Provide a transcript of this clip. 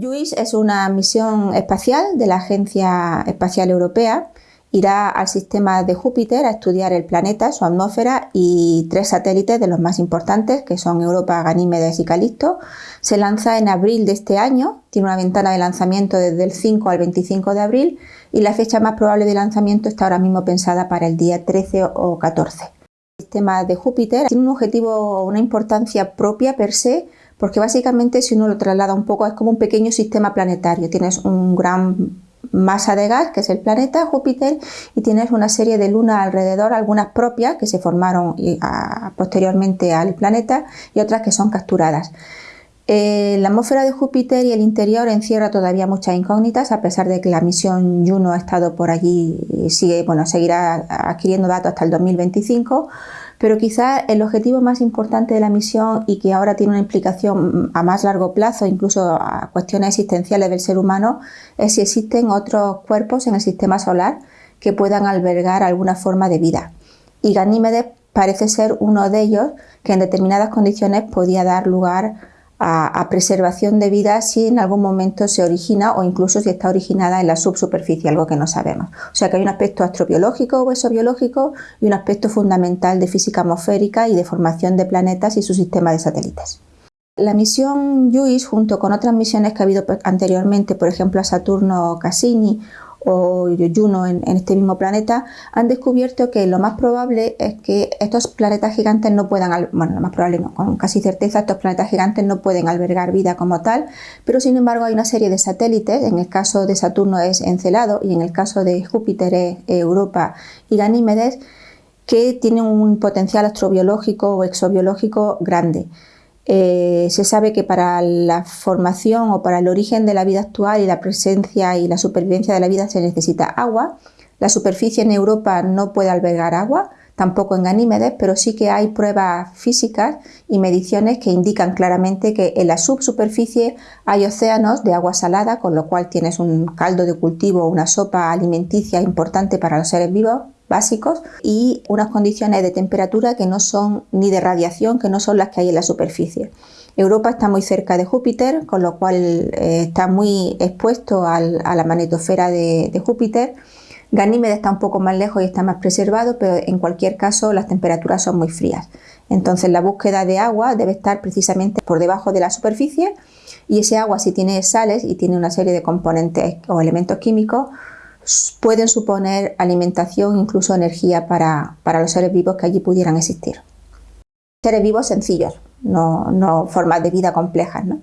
JUICE es una misión espacial de la Agencia Espacial Europea. Irá al sistema de Júpiter a estudiar el planeta, su atmósfera y tres satélites de los más importantes, que son Europa, Ganímedes y Calisto. Se lanza en abril de este año, tiene una ventana de lanzamiento desde el 5 al 25 de abril y la fecha más probable de lanzamiento está ahora mismo pensada para el día 13 o 14. El sistema de Júpiter tiene un objetivo, una importancia propia per se, porque básicamente si uno lo traslada un poco es como un pequeño sistema planetario. Tienes un gran masa de gas, que es el planeta Júpiter, y tienes una serie de lunas alrededor, algunas propias que se formaron posteriormente al planeta y otras que son capturadas. Eh, la atmósfera de Júpiter y el interior encierra todavía muchas incógnitas, a pesar de que la misión Juno ha estado por allí y sigue, bueno, seguirá adquiriendo datos hasta el 2025 pero quizá el objetivo más importante de la misión y que ahora tiene una implicación a más largo plazo, incluso a cuestiones existenciales del ser humano, es si existen otros cuerpos en el sistema solar que puedan albergar alguna forma de vida. Y Ganímedes parece ser uno de ellos que en determinadas condiciones podía dar lugar a, preservación de vida si en algún momento se origina o incluso si está originada en la subsuperficie, algo que no sabemos. O sea que hay un aspecto astrobiológico o exobiológico y un aspecto fundamental de física atmosférica y de formación de planetas y su sistema de satélites. La misión JUICE, junto con otras misiones que ha habido anteriormente, por ejemplo a Saturno Cassini o Juno en, este mismo planeta, han descubierto que lo más probable es que estos planetas gigantes no puedan, bueno, lo más probable no, con casi certeza estos planetas gigantes no pueden albergar vida como tal, pero sin embargo hay una serie de satélites, en el caso de Saturno es Encelado y en el caso de Júpiter es Europa y Ganímedes, que tienen un potencial astrobiológico o exobiológico grande. Eh, se sabe que para la formación o para el origen de la vida actual y la presencia y la supervivencia de la vida se necesita agua. La superficie en Europa no puede albergar agua, tampoco en Ganímedes, pero sí que hay pruebas físicas y mediciones que indican claramente que en la subsuperficie hay océanos de agua salada, con lo cual tienes un caldo de cultivo una sopa alimenticia importante para los seres vivos básicos y unas condiciones de temperatura que no son ni de radiación, que no son las que hay en la superficie. Europa está muy cerca de Júpiter, con lo cual eh, está muy expuesto a la magnetosfera de, Júpiter. Ganímedes está un poco más lejos y está más preservado, pero en cualquier caso las temperaturas son muy frías. Entonces la búsqueda de agua debe estar precisamente por debajo de la superficie y ese agua si tiene sales y tiene una serie de componentes o elementos químicos pueden suponer alimentación, incluso energía para, los seres vivos que allí pudieran existir. Seres vivos sencillos, no, no formas de vida complejas. ¿no?